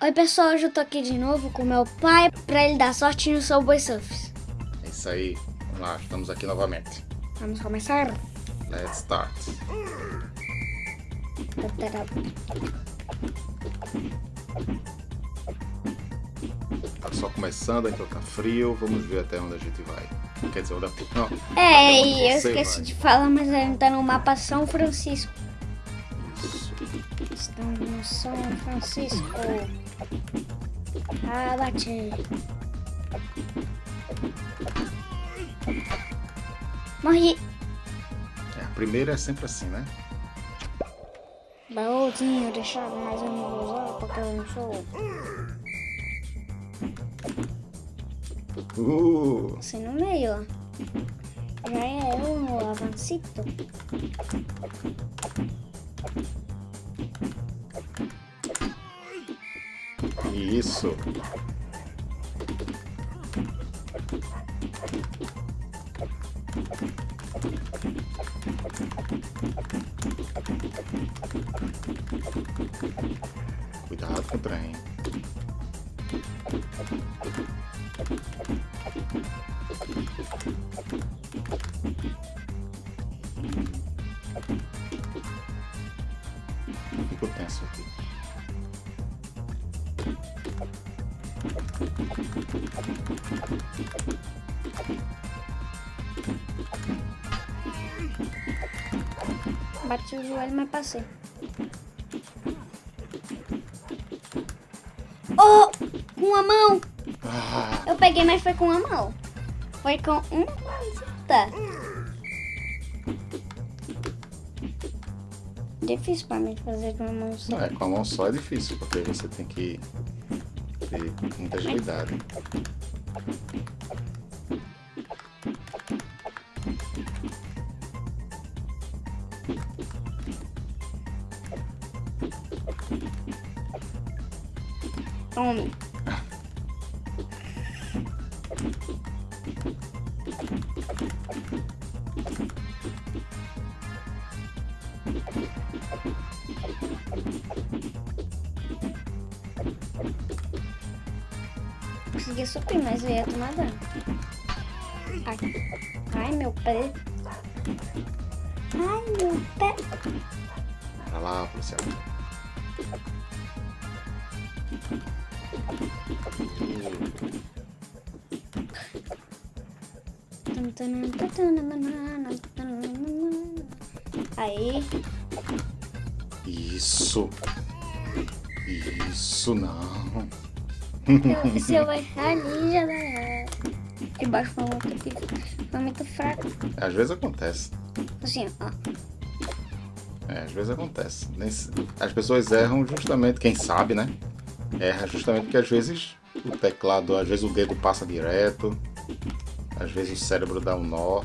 Oi pessoal, hoje eu tô aqui de novo com meu pai pra ele dar sorte no Subway boi surfs. É isso aí, vamos lá, estamos aqui novamente. Vamos começar? Let's start. Tá só começando, então tá frio, vamos ver até onde a gente vai. Quer dizer, onde a... Não, é, eu esqueci vai. de falar, mas a gente tá no mapa São Francisco. São Francisco. Abate. Morri. É, a primeira é sempre assim, né? Baúzinho deixado, mas eu não vou usar porque eu não sou. Uh. Assim no meio, ó. Já é um avancito. Isso. Cuidado com o trem. Bati o joelho, mas passei. Oh! Com a ah. mão! Eu peguei, mas foi com a mão. Foi com uma coisita. Difícil pra mim fazer com a mão só. Não, é, com a mão só é difícil, porque você tem que ter muita agilidade. Tome. Consegui subir, mas eu ia tomar dano. Ai. Ai, meu pé. Ai, meu pé. Vai lá, policial. Aí. Isso. Isso não. Se eu errar ali, já dá. É. Debaixo foi muito, foi muito fraco. Às vezes acontece. Assim, ó. É, às vezes acontece. As pessoas erram justamente, quem sabe, né? erra justamente porque às vezes o teclado, às vezes o dedo passa direto, às vezes o cérebro dá um nó.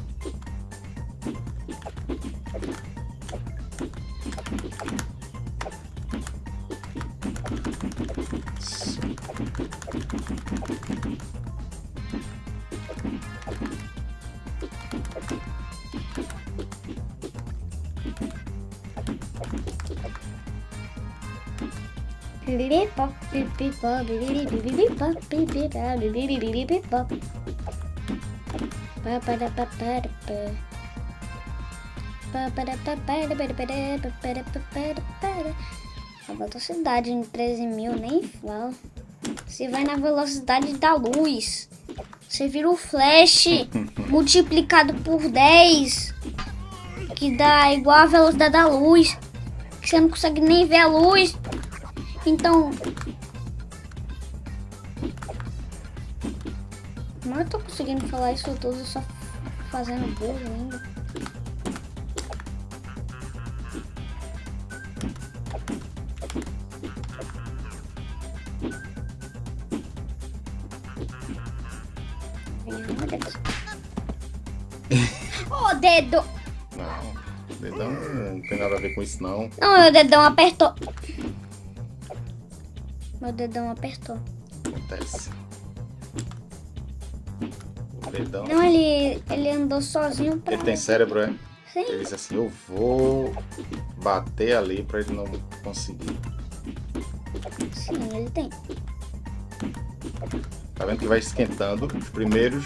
A velocidade em 13 mil nem fala. Você vai na velocidade da luz. Você vira o flash multiplicado por 10. Que dá igual a velocidade da luz. Que você não consegue nem ver a luz. Então. Não eu tô conseguindo falar isso tudo só fazendo burro ainda. Ô, dedo! Não, dedão não tem nada a ver com isso não. Não, meu dedão apertou. Meu dedão apertou. Acontece. O dedão. Não, ele, ele andou sozinho pra. Ele tem cérebro, é? Sim. Ele disse assim, eu vou bater ali pra ele não conseguir. Sim, ele tem. Tá vendo que vai esquentando? Os primeiros,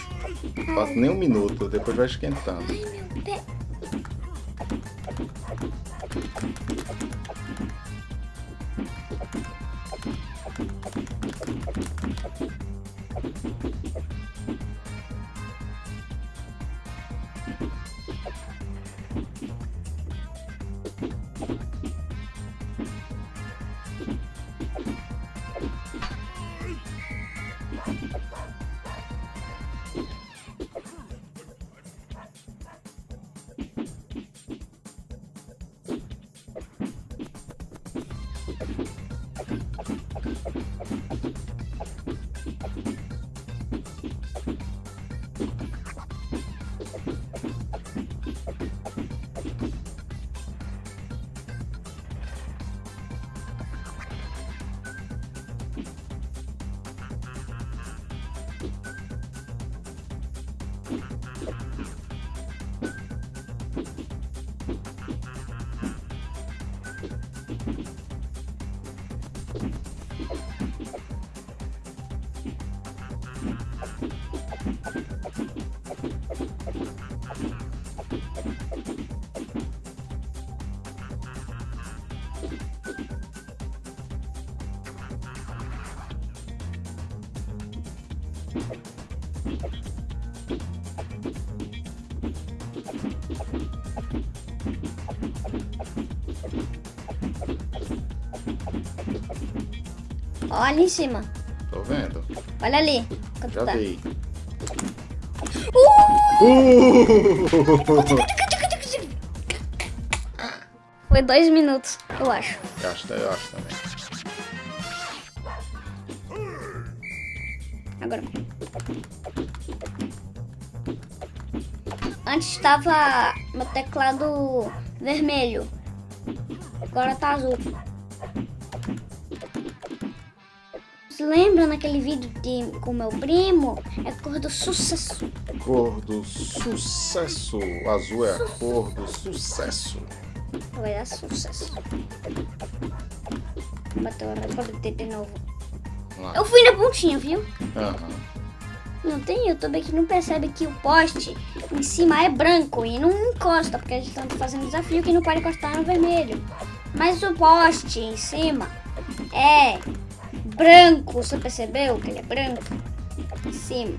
passa nem um minuto, depois vai esquentando. Ai, meu pé. Olha em cima. Tô vendo. Olha ali. Quanto Já tá. vi. Uh! Uh! Foi dois minutos, eu acho. Eu acho, eu acho também. Agora. Antes estava meu teclado vermelho. Agora tá azul. Se lembra naquele vídeo de, com meu primo? É cor do sucesso. Cor do sucesso. O azul é a cor do sucesso. Vai dar sucesso. Bateu a bater de novo. Lá. Eu fui na pontinha, viu? Não tem youtuber que não percebe que o poste em cima é branco e não encosta, porque a gente tá fazendo desafio que não pode encostar no vermelho. Mas o poste em cima é branco, você percebeu que ele é branco? Cima.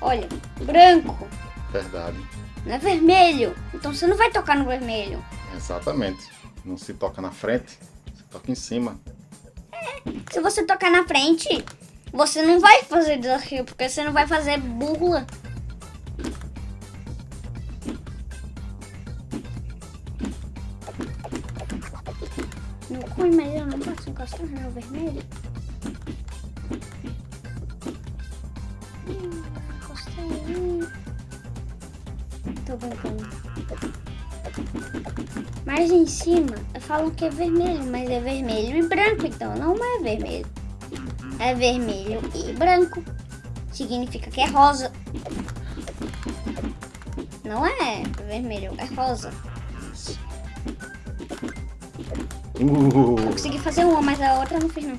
Olha, branco, Verdade. não é vermelho. Então você não vai tocar no vermelho. Exatamente. Não se toca na frente, se toca em cima. Se você tocar na frente, você não vai fazer desafio, porque você não vai fazer burla. Posso encostar no vermelho. Hum, encostei. Hum. Tô brincando. Mas em cima falam que é vermelho, mas é vermelho e branco, então não é vermelho. É vermelho e branco. Significa que é rosa. Não é vermelho, é rosa. Uh, Consegui fazer uma, mas a outra não fiz não.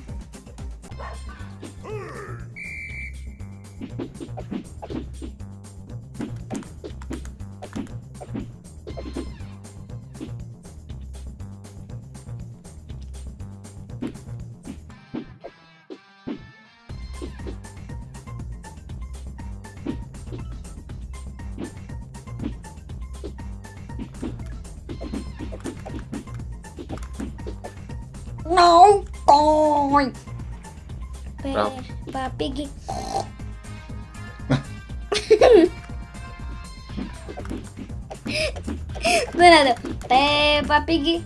Não, coi. Bravo. Peppa Pig. Do nada. Peppa Pig.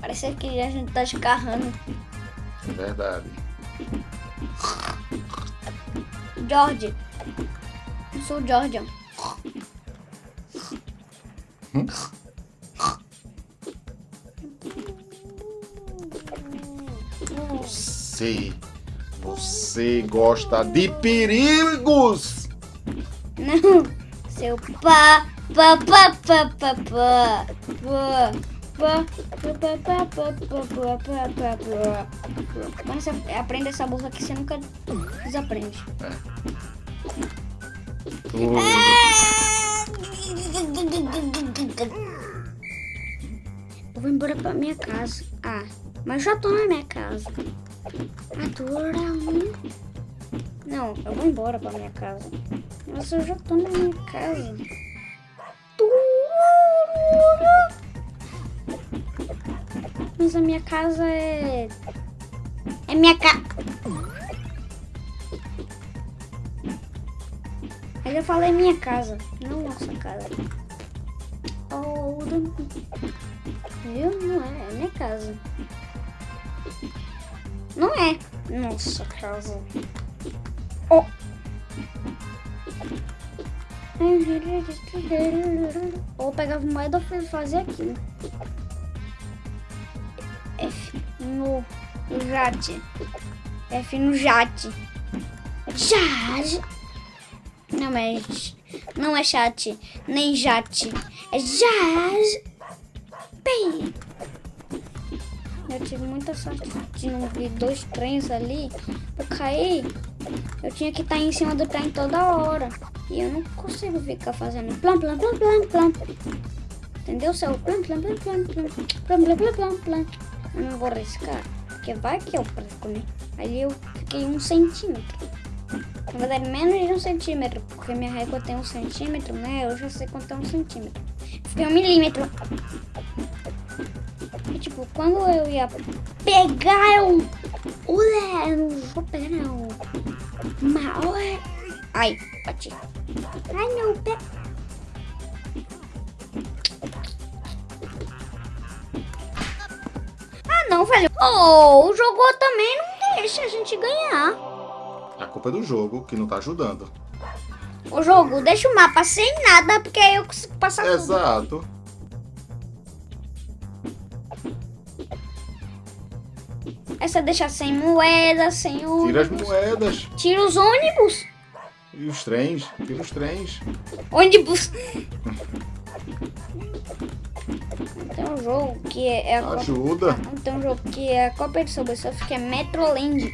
Parece que a gente tá escarrando. é verdade. George. Eu sou o você, você gosta de perigos? Não, seu pá, pá, pá, pá, pá, pá, pá. pa pa pa pa pa pa pa pa pa pa pa eu vou embora pra minha casa. Ah, mas já tô na minha casa. Adora um. Não, eu vou embora pra minha casa. Mas eu já tô na minha casa. Mas a minha casa é. É minha casa. Aí eu falei minha casa, não nossa casa. Oh, Viu? Não é, é minha casa. Não é nossa casa. Oh. Ou pegava moeda e fazer aquilo. F no jate. F no jate. Jate. Não é, não é chat, nem jate. É jazz. Bem. Eu tive muita sorte de não ver dois trens ali. Eu caí. Eu tinha que estar em cima do trem toda hora. E eu não consigo ficar fazendo plam, plam, plam, plam, plam. Entendeu? Seu plam, plam, plam, plam, plam, plam, plam. Eu não vou arriscar. Porque vai que eu perco, né? Aí eu fiquei um centímetro. Na verdade, menos de um centímetro. Porque minha régua tem um centímetro, né? Eu já sei quanto é um centímetro. Fiquei um milímetro. E, tipo, quando eu ia pegar eu... Olé, eu não vou pegar não. Mal é... Ai, bati. Ai, não, pega... Ah, não, velho. Oh, o jogo também não deixa a gente ganhar. A culpa é do jogo que não tá ajudando. O jogo deixa o mapa sem nada, porque aí eu consigo passar tudo. Exato. Essa deixa sem moeda, sem ônibus. Tira as moedas. Tira os ônibus. E os trens. Tira os trens. Ônibus. Tem um jogo que é, é a Copa- Ajuda. Tem um jogo que é a Copa de Subway Surf, que é Metroland.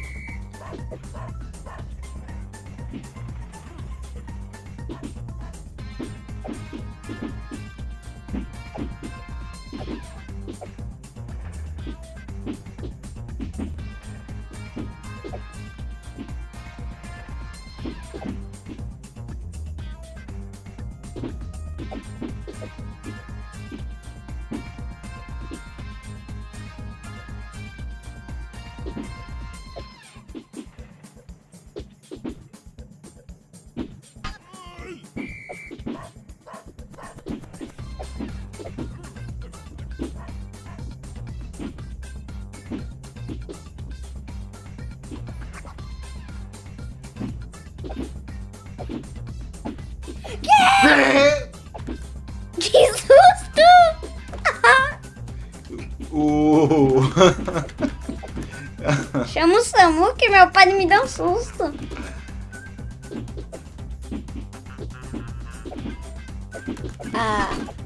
vontade me deu um susto. Ah...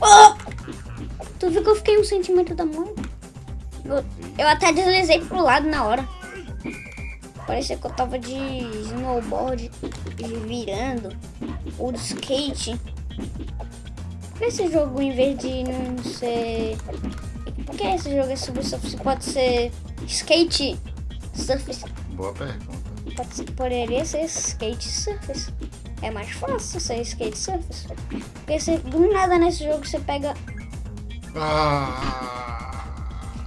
Oh! Tu viu que eu fiquei um centímetro da mão? Eu, eu até deslizei pro lado na hora. Parecia que eu tava de snowboard, de virando, ou de skate. Por que esse jogo, em vez de não ser... Por que esse jogo é sobre surf? Pode ser skate surf. Boa pergunta. Pode poderia ser skate surf. É mais fácil ser skate surf. Porque você, do nada nesse jogo você pega... Ah,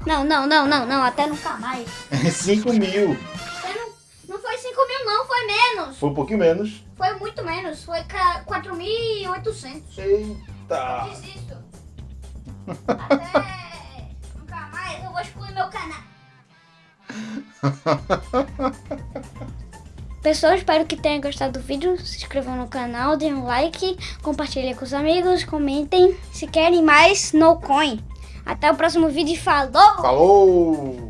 Não, não, não, não, não, até nunca mais. 5 mil. Não, não foi 5 mil não, foi menos. Foi um pouquinho menos. Foi muito menos, foi ca- 4.800. Eita. Desisto. Até nunca mais, eu vou excluir meu canal. Pessoal, espero que tenham gostado do vídeo. Se inscrevam no canal, deem um like, compartilhem com os amigos, comentem. Se querem mais, no coin. Até o próximo vídeo e falou! Falou!